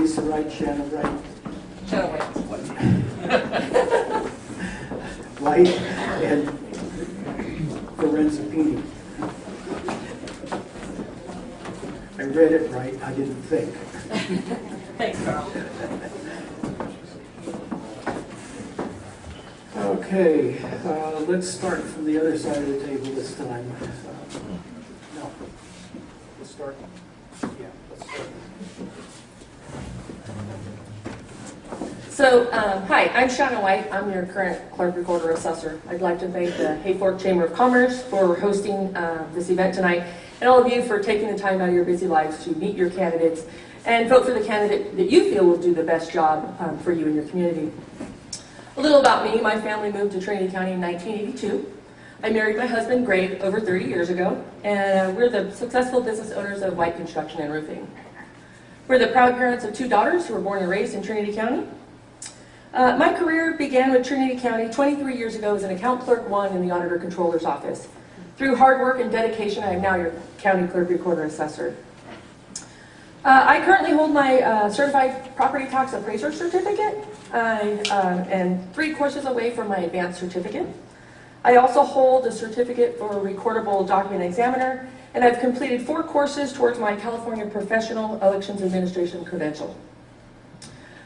Lisa Wright, Shannon Wright, Shannon White. White, and Lorenzo Pini. I read it right, I didn't think. Thanks, Carl. Okay, uh, let's start from the other side of the table this time. Uh, No, let's start, yeah, let's start. So, um, hi, I'm Shannon White. I'm your current clerk recorder assessor. I'd like to thank the Hayfork Chamber of Commerce for hosting uh, this event tonight, and all of you for taking the time out of your busy lives to meet your candidates and vote for the candidate that you feel will do the best job um, for you and your community. A little about me. My family moved to Trinity County in 1982. I married my husband, Greg, over 30 years ago, and uh, we're the successful business owners of White Construction and Roofing. We're the proud parents of two daughters who were born and raised in Trinity County. Uh, my career began with Trinity County 23 years ago as an account clerk one in the auditor controller's office. Through hard work and dedication, I am now your county clerk recorder assessor. Uh, I currently hold my uh, certified property tax appraiser certificate. I uh, am three courses away from my advanced certificate. I also hold a certificate for recordable document examiner, and I've completed four courses towards my California Professional Elections Administration credential.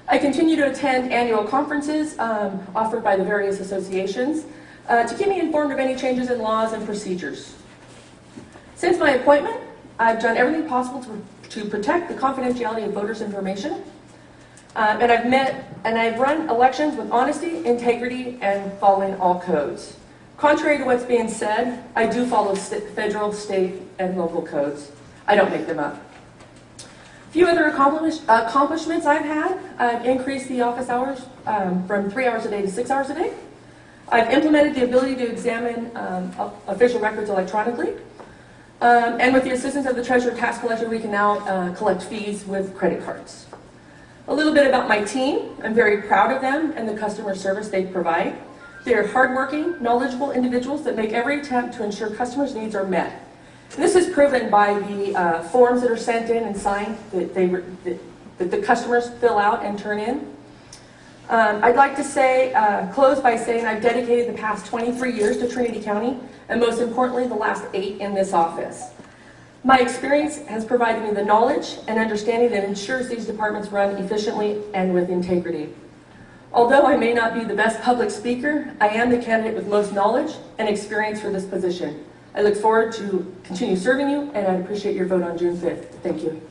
I continue to attend annual conferences um, offered by the various associations uh, to keep me informed of any changes in laws and procedures. Since my appointment, I've done everything possible to, to protect the confidentiality of voters' information. Um, and I've met and I've run elections with honesty, integrity, and following all codes. Contrary to what's being said, I do follow federal, state, and local codes. I don't make them up. Few other accomplish accomplishments I've had. I've increased the office hours um, from three hours a day to six hours a day. I've implemented the ability to examine um, official records electronically. Um, and with the assistance of the Treasurer Tax Collector, we can now uh, collect fees with credit cards. A little bit about my team. I'm very proud of them and the customer service they provide. They're hardworking, knowledgeable individuals that make every attempt to ensure customers' needs are met. This is proven by the uh, forms that are sent in and signed that, they, that, that the customers fill out and turn in. Um, I'd like to say, uh, close by saying I've dedicated the past 23 years to Trinity County, and most importantly, the last eight in this office. My experience has provided me the knowledge and understanding that ensures these departments run efficiently and with integrity. Although I may not be the best public speaker, I am the candidate with most knowledge and experience for this position. I look forward to continue serving you, and I appreciate your vote on June 5th. Thank you.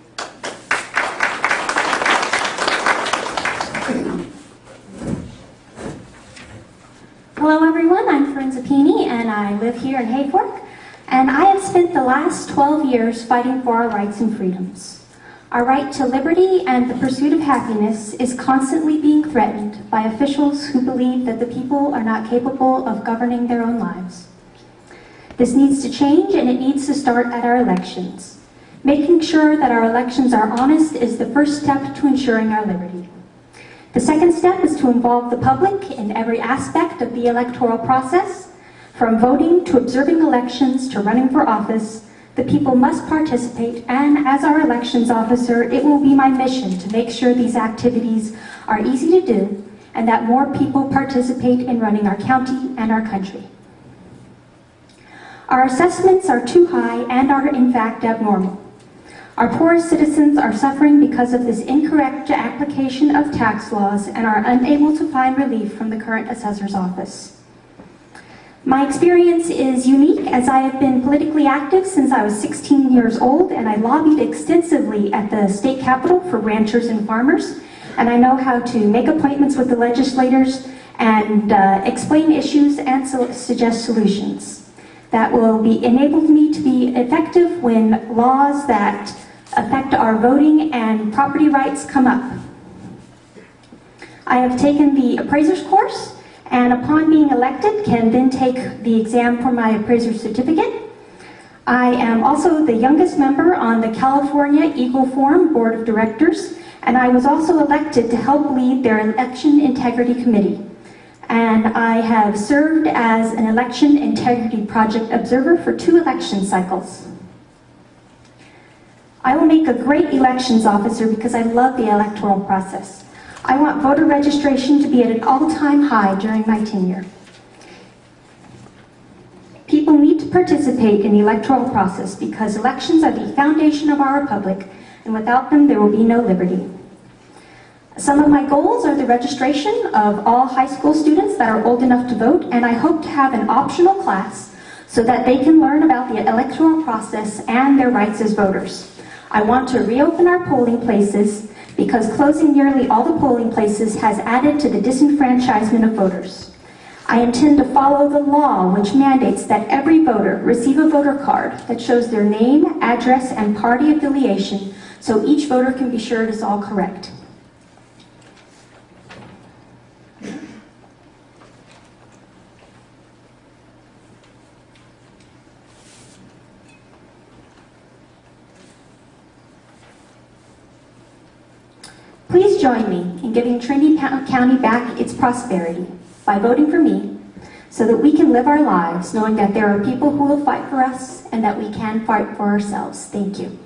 Hello everyone, I'm Lorenza Pini and I live here in Hayfork and I have spent the last 12 years fighting for our rights and freedoms. Our right to liberty and the pursuit of happiness is constantly being threatened by officials who believe that the people are not capable of governing their own lives. This needs to change and it needs to start at our elections. Making sure that our elections are honest is the first step to ensuring our liberty. The second step is to involve the public in every aspect of the electoral process. From voting to observing elections to running for office, the people must participate and as our elections officer, it will be my mission to make sure these activities are easy to do and that more people participate in running our county and our country. Our assessments are too high and are in fact abnormal. Our poorest citizens are suffering because of this incorrect application of tax laws and are unable to find relief from the current assessor's office. My experience is unique as I have been politically active since I was 16 years old and I lobbied extensively at the state capitol for ranchers and farmers and I know how to make appointments with the legislators and uh, explain issues and suggest solutions that will be enabled me to be effective when laws that affect our voting and property rights come up. I have taken the appraiser's course and upon being elected can then take the exam for my appraiser certificate. I am also the youngest member on the California Eagle Forum Board of Directors and I was also elected to help lead their Election Integrity Committee. And I have served as an Election Integrity Project Observer for two election cycles. I will make a great elections officer because I love the electoral process. I want voter registration to be at an all-time high during my tenure. People need to participate in the electoral process because elections are the foundation of our republic, and without them, there will be no liberty. Some of my goals are the registration of all high school students that are old enough to vote, and I hope to have an optional class so that they can learn about the electoral process and their rights as voters. I want to reopen our polling places because closing nearly all the polling places has added to the disenfranchisement of voters. I intend to follow the law which mandates that every voter receive a voter card that shows their name, address, and party affiliation so each voter can be sure it is all correct. Join me in giving Trinity County back its prosperity by voting for me so that we can live our lives knowing that there are people who will fight for us and that we can fight for ourselves. Thank you.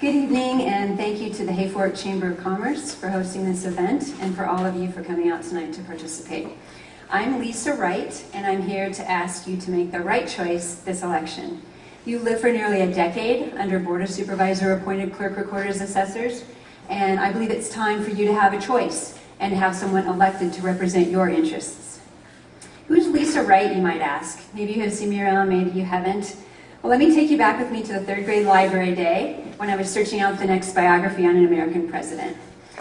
Good evening, and thank you to the Hayfork Chamber of Commerce for hosting this event and for all of you for coming out tonight to participate. I'm Lisa Wright, and I'm here to ask you to make the right choice this election. You lived for nearly a decade under Board of Supervisor appointed clerk recorders assessors, and I believe it's time for you to have a choice and have someone elected to represent your interests. Who's Lisa Wright, you might ask? Maybe you have seen me around, maybe you haven't. Well, let me take you back with me to the third grade library day when I was searching out the next biography on an American president.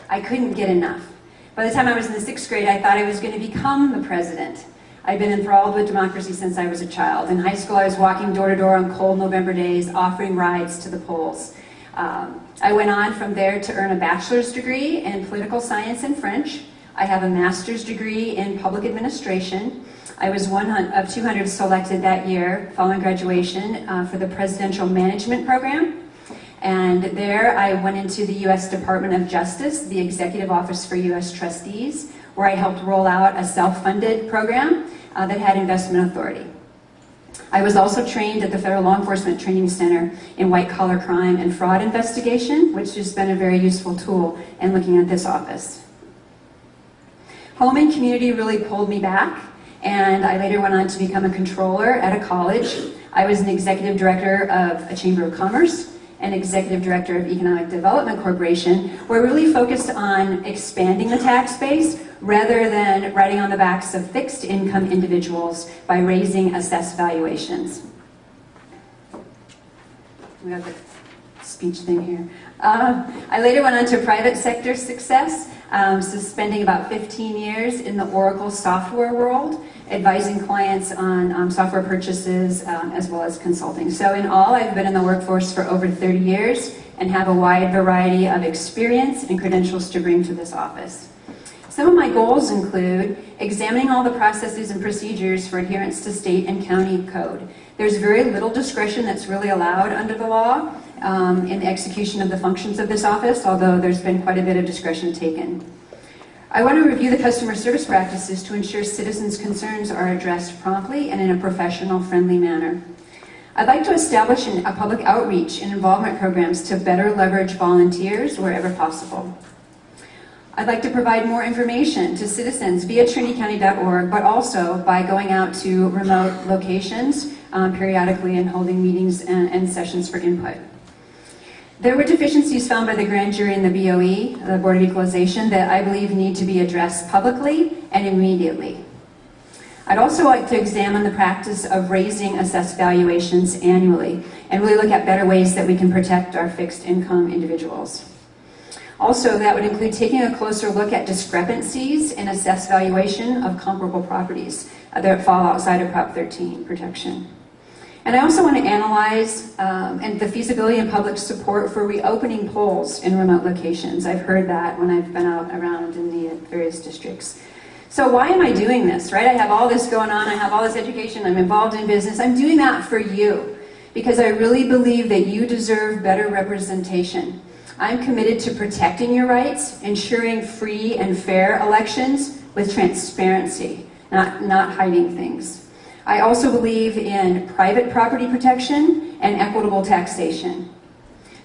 I couldn't get enough. By the time I was in the sixth grade, I thought I was going to become the president. I'd been enthralled with democracy since I was a child. In high school, I was walking door to door on cold November days, offering rides to the polls. Um, I went on from there to earn a bachelor's degree in political science and French. I have a master's degree in public administration. I was one of 200 selected that year following graduation uh, for the Presidential Management Program. And there I went into the U.S. Department of Justice, the Executive Office for U.S. Trustees, where I helped roll out a self-funded program uh, that had investment authority. I was also trained at the Federal Law Enforcement Training Center in white collar crime and fraud investigation, which has been a very useful tool in looking at this office. Home and community really pulled me back, and I later went on to become a controller at a college. I was an executive director of a Chamber of Commerce, and executive director of Economic Development Corporation, where we really focused on expanding the tax base rather than riding on the backs of fixed income individuals by raising assessed valuations. We got the speech thing here. Uh, I later went on to private sector success, um, so spending about 15 years in the Oracle software world, advising clients on um, software purchases um, as well as consulting. So in all, I've been in the workforce for over 30 years and have a wide variety of experience and credentials to bring to this office. Some of my goals include examining all the processes and procedures for adherence to state and county code. There's very little discretion that's really allowed under the law um, in the execution of the functions of this office, although there's been quite a bit of discretion taken. I want to review the customer service practices to ensure citizens' concerns are addressed promptly and in a professional, friendly manner. I'd like to establish an, a public outreach and involvement programs to better leverage volunteers wherever possible. I'd like to provide more information to citizens via trinitycounty.org, but also by going out to remote locations um, periodically and holding meetings and, and sessions for input. There were deficiencies found by the grand jury and the BOE, the Board of Equalization, that I believe need to be addressed publicly and immediately. I'd also like to examine the practice of raising assessed valuations annually and really look at better ways that we can protect our fixed income individuals. Also, that would include taking a closer look at discrepancies in assessed valuation of comparable properties uh, that fall outside of Prop 13 protection. And I also want to analyze um, and the feasibility and public support for reopening polls in remote locations. I've heard that when I've been out around in the various districts. So why am I doing this, right? I have all this going on, I have all this education, I'm involved in business. I'm doing that for you because I really believe that you deserve better representation. I'm committed to protecting your rights, ensuring free and fair elections with transparency, not, not hiding things. I also believe in private property protection and equitable taxation.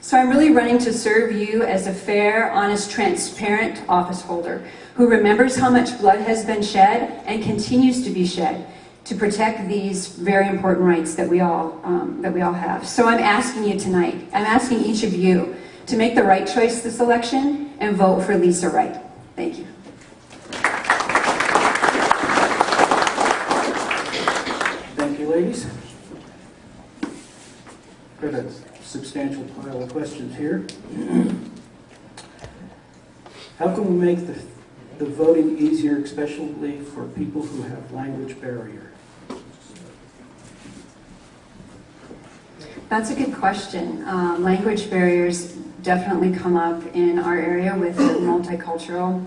So I'm really running to serve you as a fair, honest, transparent office holder who remembers how much blood has been shed and continues to be shed to protect these very important rights that we all um, that we all have. So I'm asking you tonight. I'm asking each of you to make the right choice this election and vote for Lisa Wright. Thank you. Thank you, ladies. Got a substantial pile of questions here. How can we make the, the voting easier, especially for people who have language barrier? That's a good question. Um, language barriers definitely come up in our area with multicultural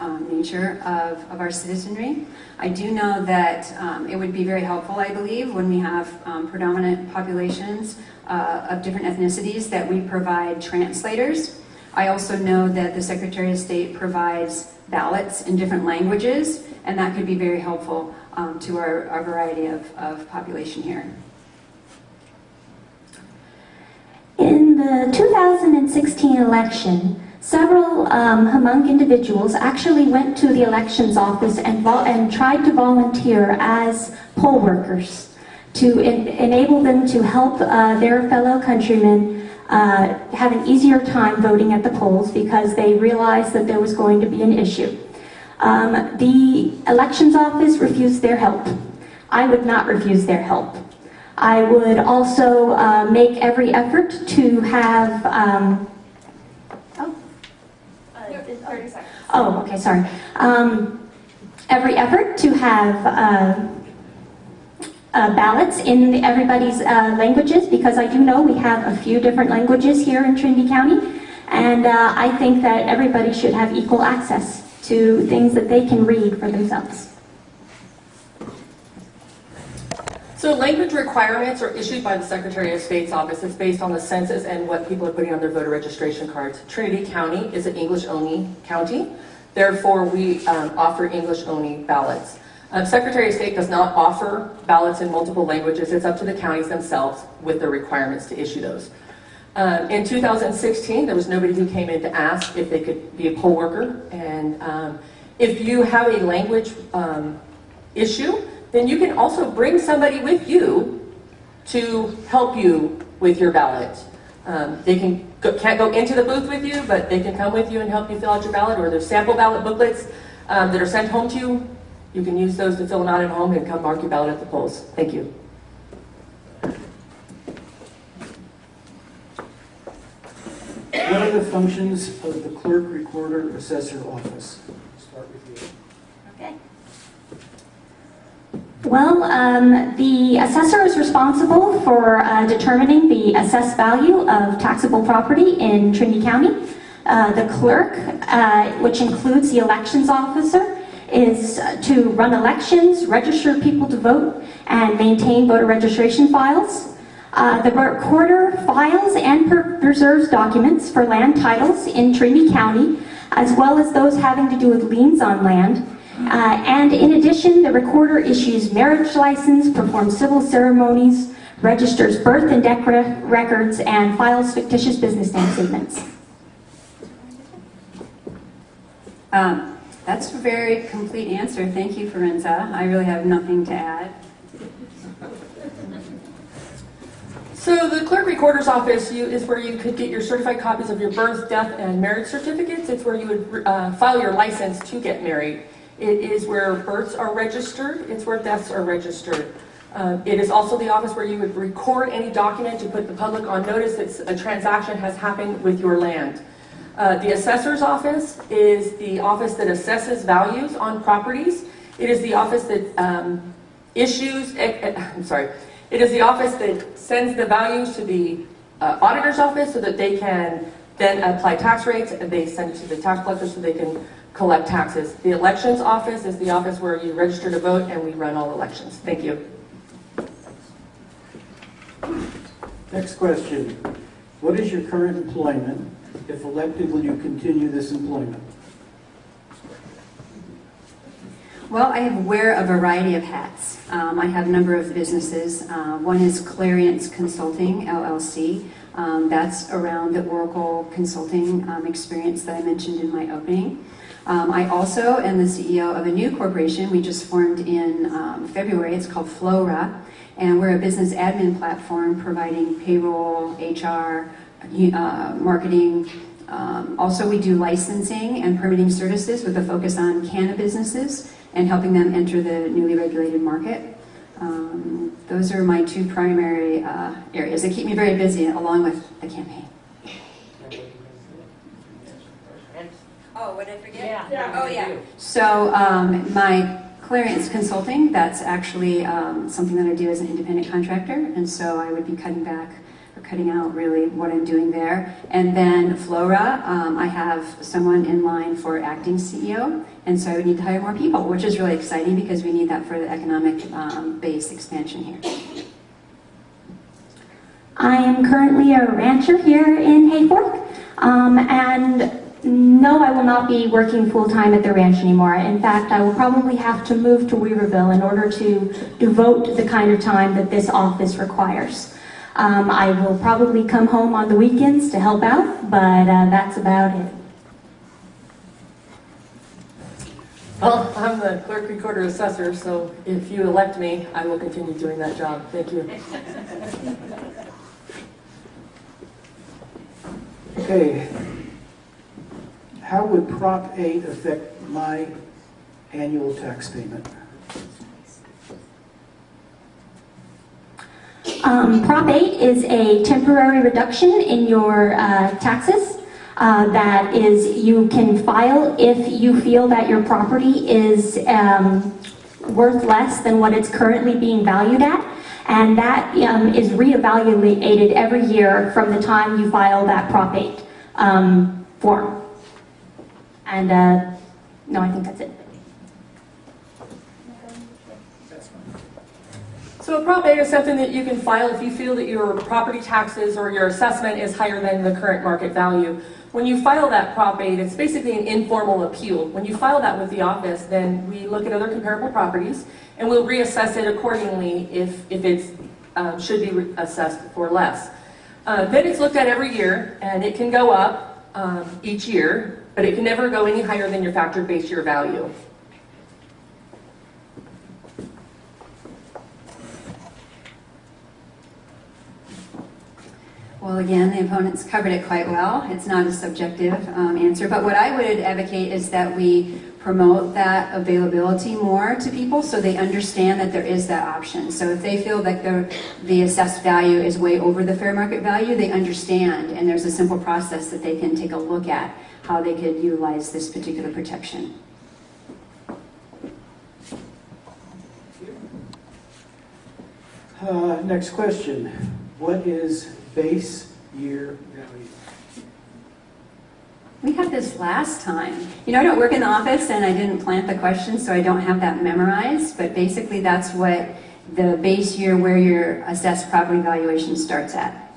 um, nature of, of our citizenry. I do know that um, it would be very helpful, I believe, when we have um, predominant populations uh, of different ethnicities that we provide translators. I also know that the Secretary of State provides ballots in different languages, and that could be very helpful um, to our, our variety of, of population here. In the 2016 election, several um, Hmong individuals actually went to the elections office and, and tried to volunteer as poll workers to en- enable them to help uh, their fellow countrymen uh, have an easier time voting at the polls because they realized that there was going to be an issue. Um, the elections office refused their help. I would not refuse their help. I would also uh, make every effort to have. Um, Oh, okay, sorry. Um, every effort to have uh, uh, ballots in everybody's uh, languages because I do know we have a few different languages here in Trinity County, and uh, I think that everybody should have equal access to things that they can read for themselves. So language requirements are issued by the Secretary of State's office. It's based on the census and what people are putting on their voter registration cards. Trinity County is an English-only county. Therefore, we um, offer English-only ballots. Um, Secretary of State does not offer ballots in multiple languages. It's up to the counties themselves with the requirements to issue those. Um, in 2016, there was nobody who came in to ask if they could be a poll worker. And um, if you have a language um, issue, then you can also bring somebody with you to help you with your ballot. Um, they can go, can't go into the booth with you, but they can come with you and help you fill out your ballot. Or there's sample ballot booklets um, that are sent home to you. You can use those to fill them out at home and come mark your ballot at the polls. Thank you. What are the functions of the clerk, recorder, assessor office? Start with you. Okay. Well, um, the assessor is responsible for uh, determining the assessed value of taxable property in Trinity County. Uh, the clerk, uh, which includes the elections officer, is to run elections, register people to vote, and maintain voter registration files. Uh, the recorder files and preserves documents for land titles in Trinity County, as well as those having to do with liens on land. Uh, and in addition, the recorder issues marriage license, performs civil ceremonies, registers birth and death re- records, and files fictitious business name statements. Um, that's a very complete answer. Thank you, Lorenza. I really have nothing to add. So the clerk recorder's office you, is where you could get your certified copies of your birth, death, and marriage certificates. It's where you would uh, file your license to get married. It is where births are registered. It's where deaths are registered. Uh, it is also the office where you would record any document to put the public on notice that a transaction has happened with your land. Uh, the assessor's office is the office that assesses values on properties. It is the office that um, issues, eh, eh, I'm sorry, it is the office that sends the values to the uh, auditor's office so that they can then apply tax rates and they send it to the tax collector so they can collect taxes. The elections office is the office where you register to vote and we run all elections. Thank you. Next question. What is your current employment? If elected, will you continue this employment? Well, I wear a variety of hats. Um, I have a number of businesses. Uh, one is Clariance Consulting, LLC. Um, that's around the Oracle consulting um, experience that I mentioned in my opening. Um, I also am the CEO of a new corporation we just formed in um, February. It's called Flora, and we're a business admin platform providing payroll, HR, uh, marketing. Um, also, we do licensing and permitting services with a focus on cannabis businesses and helping them enter the newly regulated market. Um, those are my two primary uh, areas. They keep me very busy along with the campaign. Oh, what did I forget? Yeah. Oh, yeah. So um, my Clariance Consulting, that's actually um, something that I do as an independent contractor, and so I would be cutting back or cutting out really what I'm doing there. And then Flora, um, I have someone in line for acting CEO, and so I would need to hire more people, which is really exciting because we need that for the economic um, base expansion here. I am currently a rancher here in Hayfork, um, and no, I will not be working full-time at the ranch anymore. In fact, I will probably have to move to Weaverville in order to devote the kind of time that this office requires. Um, I will probably come home on the weekends to help out, but uh, that's about it. Well, I'm the clerk recorder assessor, so if you elect me, I will continue doing that job. Thank you. Okay. How would Prop 8 affect my annual tax payment? Um, Prop 8 is a temporary reduction in your uh, taxes uh, that is you can file if you feel that your property is um, worth less than what it's currently being valued at. And that um, is reevaluated every year from the time you file that Prop 8 um, form. And uh, no, I think that's it. So a Prop 8 is something that you can file if you feel that your property taxes or your assessment is higher than the current market value. When you file that Prop 8, it's basically an informal appeal. When you file that with the office, then we look at other comparable properties and we'll reassess it accordingly if, if it um, should be assessed for less. Uh, then it's looked at every year and it can go up um, each year, but it can never go any higher than your factored base year value. Well, again, the opponents covered it quite well. It's not a subjective um, answer, but what I would advocate is that we promote that availability more to people so they understand that there is that option. So if they feel that the, the assessed value is way over the fair market value, they understand and there's a simple process that they can take a look at how they could utilize this particular protection. Uh, Next question. What is base year value? We had this last time. You know, I don't work in the office and I didn't plant the question, so I don't have that memorized, but basically that's what the base year where your assessed property valuation starts at.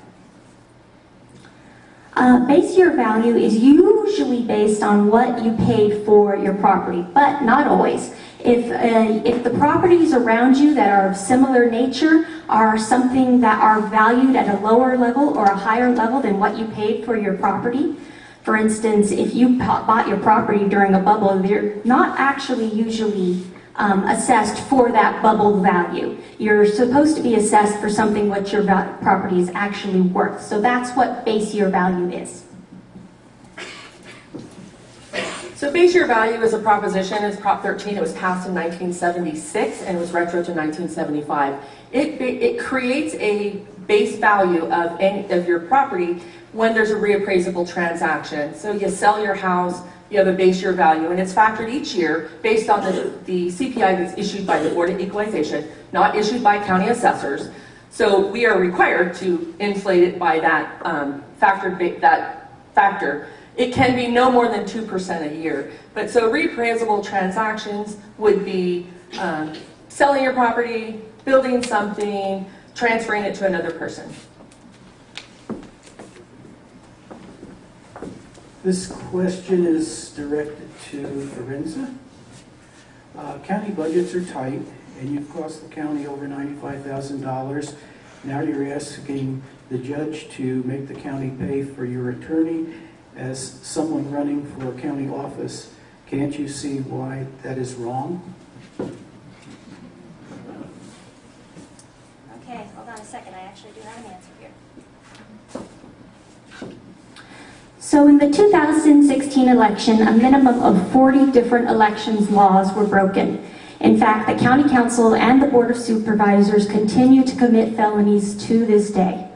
Uh, base year value is usually based on what you paid for your property, but not always. If, uh, if the properties around you that are of similar nature are something that are valued at a lower level or a higher level than what you paid for your property, for instance, if you bought your property during a bubble, they're not actually usually um, assessed for that bubble value. You're supposed to be assessed for something what your property is actually worth. So that's what base year value is. So base year value is a proposition, it's Prop 13, it was passed in 1976 and was retro to 1975. It, it creates a base value of, any, of your property when there's a reappraisable transaction. So you sell your house, you have a base year value, and it's factored each year based on the, the CPI that's issued by the Board of Equalization, not issued by county assessors. So we are required to inflate it by that um, factored that factor. It can be no more than 2% a year. But so reappraisable transactions would be um, selling your property, building something, transferring it to another person. This question is directed to Lorenza. Uh, County budgets are tight, and you've cost the county over $95,000. Now you're asking the judge to make the county pay for your attorney as someone running for a county office. Can't you see why that is wrong? Okay, hold on a second, I actually do have an answer here. So in the 2016 election, a minimum of 40 different elections laws were broken. In fact, the county counsel and the board of supervisors continue to commit felonies to this day.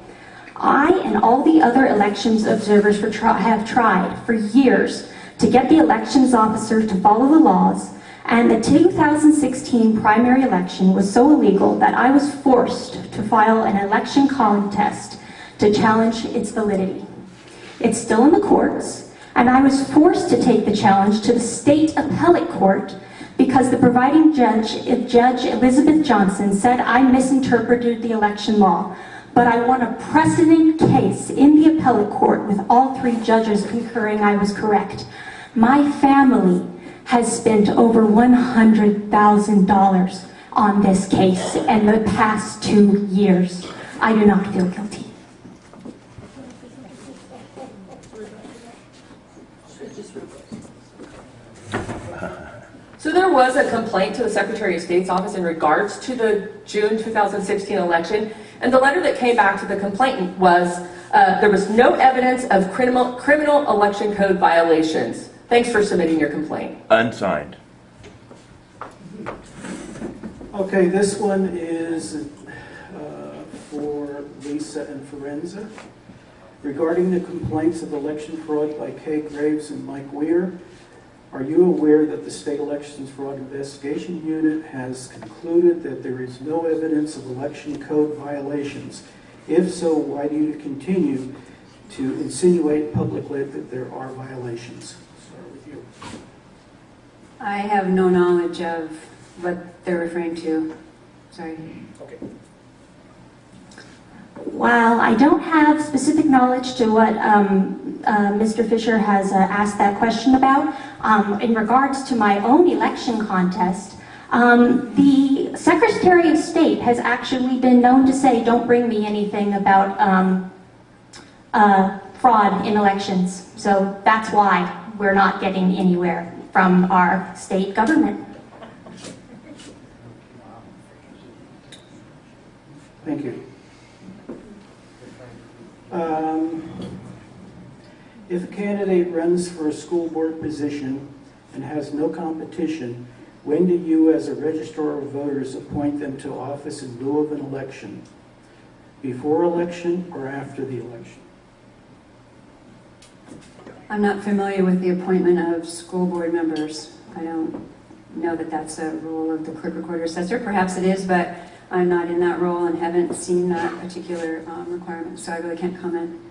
I and all the other elections observers have tried for years to get the elections officers to follow the laws, and the 2016 primary election was so illegal that I was forced to file an election contest to challenge its validity. It's still in the courts, and I was forced to take the challenge to the state appellate court because the providing judge, Judge Elizabeth Johnson, said I misinterpreted the election law. But I won a precedent case in the appellate court with all three judges concurring I was correct. My family has spent over $100,000 on this case in the past two years. I do not feel guilty. So there was a complaint to the Secretary of State's office in regards to the June 2016 election, and the letter that came back to the complainant was, uh, there was no evidence of criminal, criminal election code violations. Thanks for submitting your complaint. Unsigned. Okay, this one is uh, for Lisa and Lorenza. Regarding the complaints of election fraud by Kay Graves and Mike Weir, are you aware that the State Elections Fraud Investigation Unit has concluded that there is no evidence of election code violations? If so, why do you continue to insinuate publicly that there are violations? Start with you. I have no knowledge of what they're referring to. Sorry. Okay. While I don't have specific knowledge to what um, uh, Mr. Fisher has uh, asked that question about, um, in regards to my own election contest, um, the Secretary of State has actually been known to say, don't bring me anything about um, uh, fraud in elections. So that's why we're not getting anywhere from our state government. Thank you. Um, If a candidate runs for a school board position and has no competition, when do you, as a registrar of voters, appoint them to office in lieu of an election? Before election or after the election? I'm not familiar with the appointment of school board members. I don't know that that's a role of the clerk recorder assessor. Perhaps it is, but I'm not in that role and haven't seen that particular um, requirement, so I really can't comment.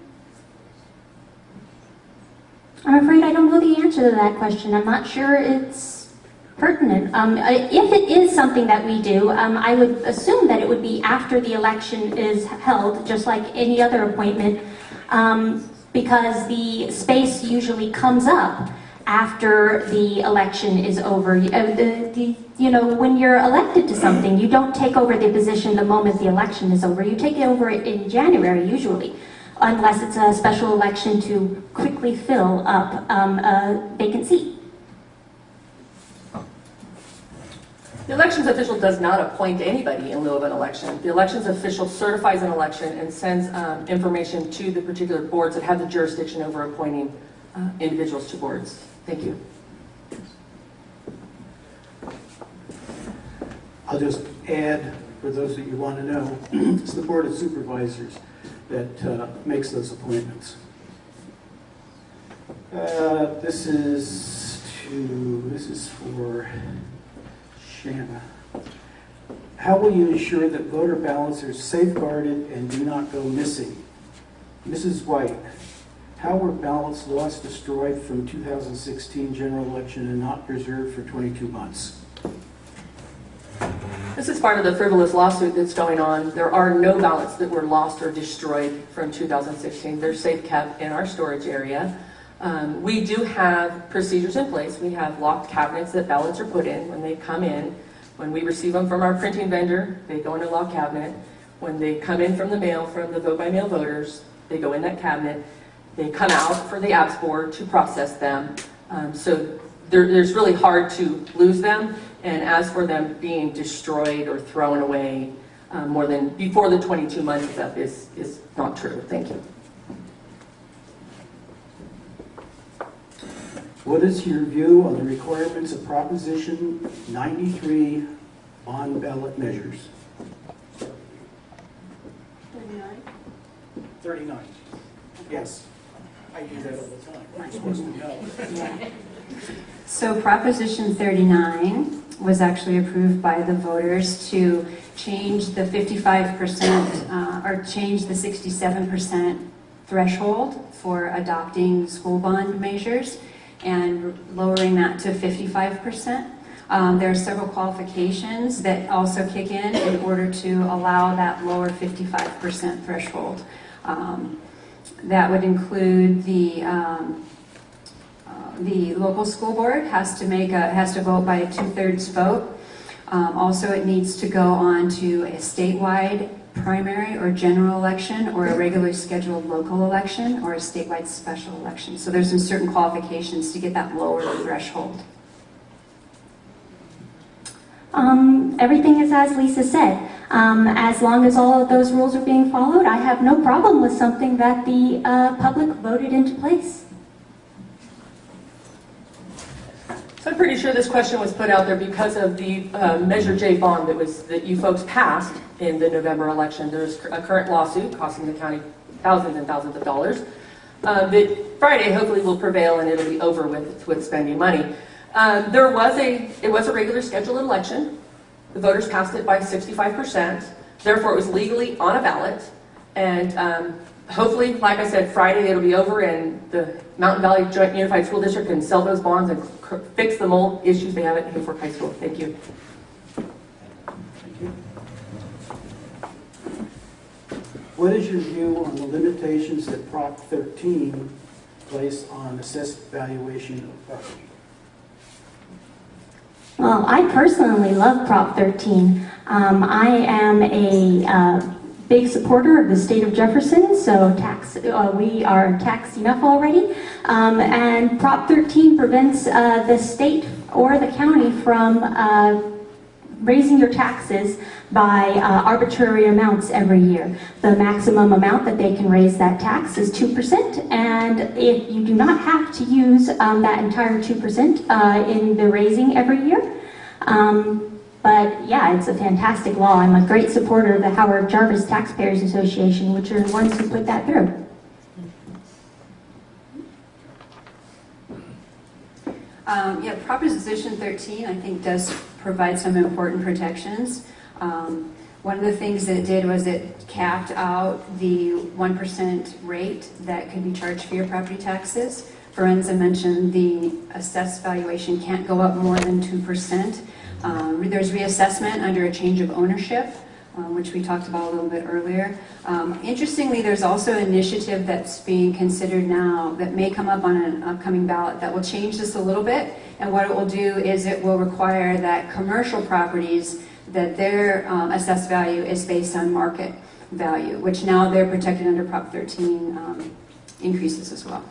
I'm afraid I don't know the answer to that question. I'm not sure it's pertinent. Um, if it is something that we do, um, I would assume that it would be after the election is held, just like any other appointment, um, because the space usually comes up after the election is over. Uh, the, the, you know, when you're elected to something, you don't take over the position the moment the election is over. You take it over in January usually unless it's a special election to quickly fill up um, a vacant seat. The elections official does not appoint anybody in lieu of an election. The elections official certifies an election and sends um, information to the particular boards that have the jurisdiction over appointing uh, individuals to boards. Thank you. I'll just add, for those that you want to know, it's the Board of Supervisors that uh, makes those appointments. Uh, This is to, this is for Shanna. How will you ensure that voter ballots are safeguarded and do not go missing? Mrs. White, how were ballots lost, destroyed from 2016 general election and not preserved for 22 months? This is part of the frivolous lawsuit that's going on. There are no ballots that were lost or destroyed from 2016. They're safe kept in our storage area. Um, We do have procedures in place. We have locked cabinets that ballots are put in when they come in. When we receive them from our printing vendor, they go in a locked cabinet. When they come in from the mail, from the vote-by-mail voters, they go in that cabinet. They come out for the apps board to process them. Um, So there, there's really hard to lose them. And as for them being destroyed or thrown away um, more than, before the 22 months is up is, is not true. Thank you. What is your view on the requirements of Proposition 93 on ballot measures? 39. Thirty-nine. Yes. I do that all the time. You're supposed to know. So Proposition 39 was actually approved by the voters to change the 55%, uh, or change the 67% threshold for adopting school bond measures and lowering that to 55%. Um, There are several qualifications that also kick in in order to allow that lower 55% threshold. Um, That would include the um, the local school board has to make a, has to vote by a two-thirds vote. Um, Also, it needs to go on to a statewide primary or general election, or a regularly scheduled local election, or a statewide special election. So there's some certain qualifications to get that lower threshold. Um, everything is as Lisa said. Um, as long as all of those rules are being followed, I have no problem with something that the uh, public voted into place. So I'm pretty sure this question was put out there because of the uh, Measure J bond that was, that you folks passed in the November election. There's a current lawsuit costing the county thousands and thousands of dollars. uh, That Friday hopefully will prevail and it'll be over with, with spending money. Um, There was a, it was a regular scheduled election. The voters passed it by 65%. Therefore, it was legally on a ballot. And um, hopefully, like I said, Friday it'll be over and the Mountain Valley Joint Unified School District can sell those bonds and fix the mold issues they have at Hayfork High School. Thank you. Thank you. What is your view on the limitations that Prop 13 place on assessed valuation of property? Well, I personally love Prop 13. Um, I am a uh, big supporter of the state of Jefferson, so tax uh, we are taxed enough already. Um, and Prop 13 prevents uh, the state or the county from uh, raising your taxes by uh, arbitrary amounts every year. The maximum amount that they can raise that tax is 2%, and if you do not have to use um, that entire 2% uh, in the raising every year. Um, but yeah, it's a fantastic law. I'm a great supporter of the Howard Jarvis Taxpayers Association, which are the ones who put that through. Um, Yeah, Proposition 13, I think, does provide some important protections. Um, One of the things that it did was it capped out the 1% rate that could be charged for your property taxes. Lorenza mentioned the assessed valuation can't go up more than 2%. Um, There's reassessment under a change of ownership, um, which we talked about a little bit earlier. Um, Interestingly, there's also an initiative that's being considered now that may come up on an upcoming ballot that will change this a little bit. And what it will do is it will require that commercial properties, that their um, assessed value is based on market value, which now they're protected under Prop 13 um, increases as well.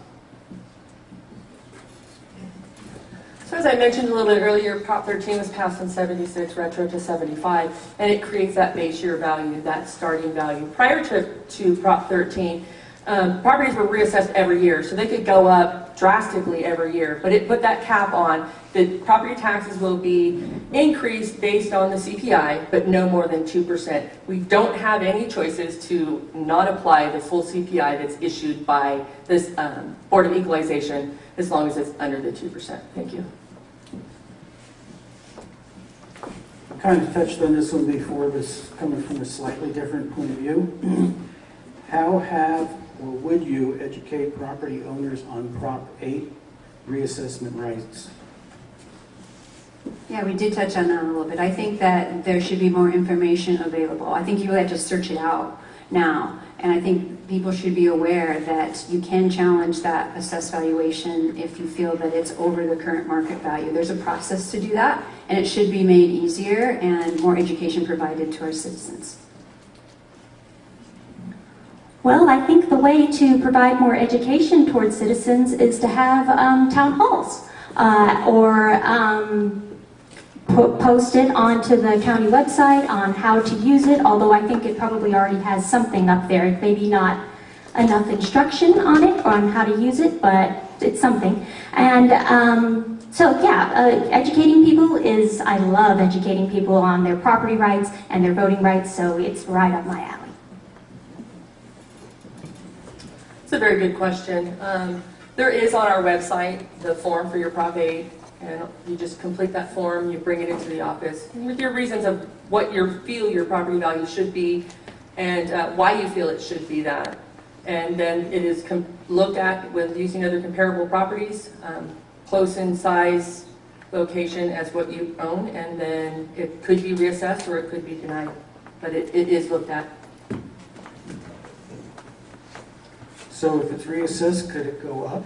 So as I mentioned a little bit earlier, Prop 13 was passed in 76, retro to 75, and it creates that base year value, that starting value. Prior to, to Prop 13, um, properties were reassessed every year, so they could go up drastically every year. But it put that cap on that property taxes will be increased based on the CPI, but no more than 2%. We don't have any choices to not apply the full CPI that's issued by this um, Board of Equalization as long as it's under the 2%. Thank you. kind of touched on this one before, this coming from a slightly different point of view. How have, or would you educate property owners on Prop 8 reassessment rights? Yeah, we did touch on that a little bit. I think that there should be more information available. I think you would have to search it out now And I think people should be aware that you can challenge that assessed valuation if you feel that it's over the current market value. There's a process to do that, and it should be made easier and more education provided to our citizens. Well, I think the way to provide more education towards citizens is to have um, town halls uh, or um, po- post it onto the county website on how to use it, although I think it probably already has something up there, maybe not enough instruction on it or on how to use it, but it's something. And um, so, yeah, uh, educating people is, I love educating people on their property rights and their voting rights, so it's right up my alley. It's a very good question. Um, There is on our website the form for your Prop 8, and you just complete that form, you bring it into the office with your reasons of what you feel your property value should be and uh, why you feel it should be that. And then it is looked at with using other comparable properties, um, close in size, location as what you own, and then it could be reassessed or it could be denied. But it it is looked at. So if it's reassessed, could it go up?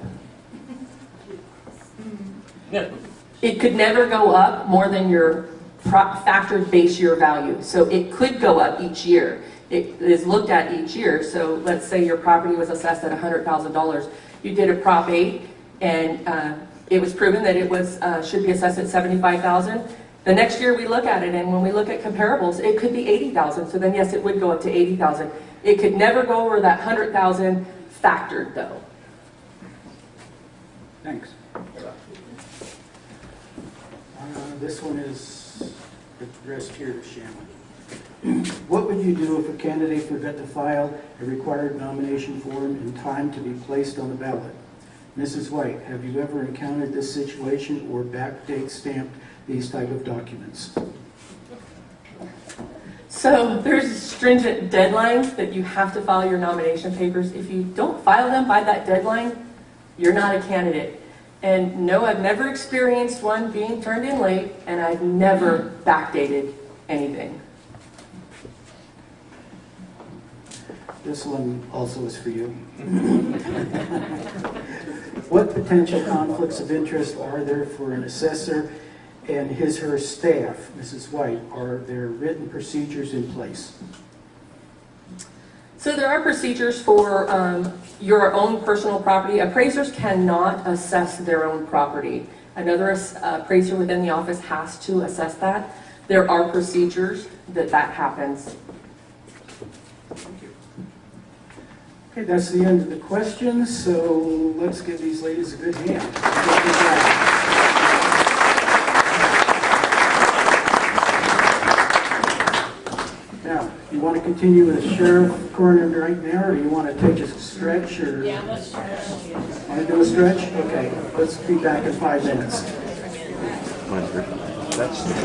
It could never go up more than your pro- factored base year value. So it could go up each year. It is looked at each year. So let's say your property was assessed at $100,000. You did a Prop 8 and uh, it was proven that it was, uh, should be assessed at 75,000. The next year we look at it and when we look at comparables, it could be 80,000. So then yes, it would go up to 80,000. It could never go over that 100,000 factored though. Thanks. Uh, This one is addressed here to Shannon. What would you do if a candidate forgot to file a required nomination form in time to be placed on the ballot? Mrs. White, have you ever encountered this situation or backdate stamped these type of documents? So there's stringent deadlines that you have to file your nomination papers. If you don't file them by that deadline, you're not a candidate. And no, I've never experienced one being turned in late, and I've never backdated anything. This one also is for you. What potential conflicts of interest are there for an assessor and his, her staff, Mrs. White? Are there written procedures in place? So there are procedures for um, your own personal property. Appraisers cannot assess their own property. Another appraiser within the office has to assess that. There are procedures that that happens. Thank you. Okay, that's the end of the questions, so let's give these ladies a good hand. Now, you want to continue with Sheriff Coroner right now, or do you want to take a stretch, or? Yeah, let's stretch. Want to do a stretch? Okay, let's be back in five minutes. That's